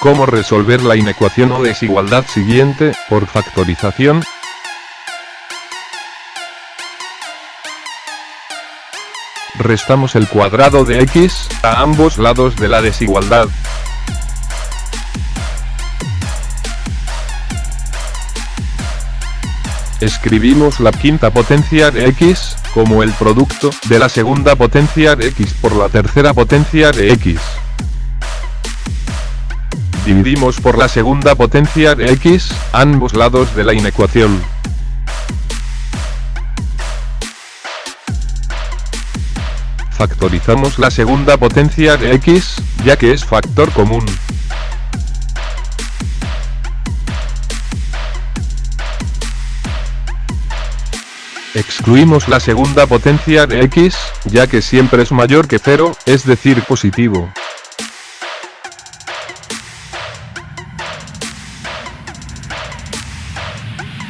¿Cómo resolver la inecuación o desigualdad siguiente, por factorización? Restamos el cuadrado de x, a ambos lados de la desigualdad. Escribimos la quinta potencia de x, como el producto de la segunda potencia de x por la tercera potencia de x. Dividimos por la segunda potencia de x, ambos lados de la inecuación. Factorizamos la segunda potencia de x, ya que es factor común. Excluimos la segunda potencia de x, ya que siempre es mayor que 0, es decir positivo.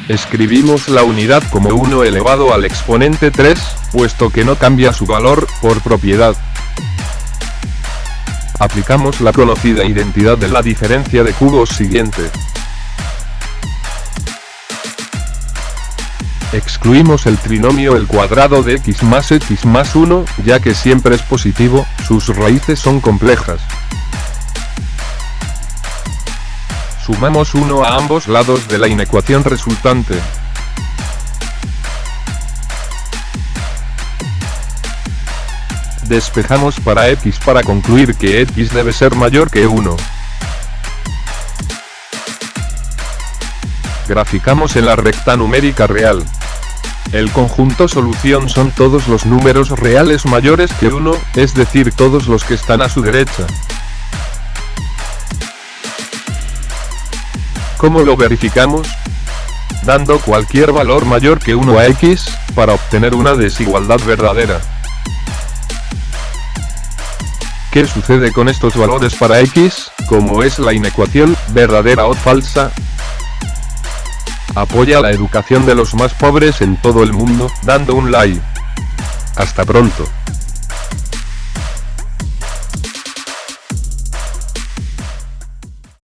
Escribimos la unidad como 1 elevado al exponente 3, puesto que no cambia su valor, por propiedad. Aplicamos la conocida identidad de la diferencia de cubos siguiente. Excluimos el trinomio el cuadrado de x más x más 1, ya que siempre es positivo, sus raíces son complejas. Sumamos 1 a ambos lados de la inecuación resultante. Despejamos para x para concluir que x debe ser mayor que 1. Graficamos en la recta numérica real. El conjunto solución son todos los números reales mayores que 1, es decir todos los que están a su derecha. ¿Cómo lo verificamos? Dando cualquier valor mayor que 1 a x, para obtener una desigualdad verdadera. ¿Qué sucede con estos valores para x, como es la inecuación, verdadera o falsa? Apoya la educación de los más pobres en todo el mundo, dando un like. Hasta pronto.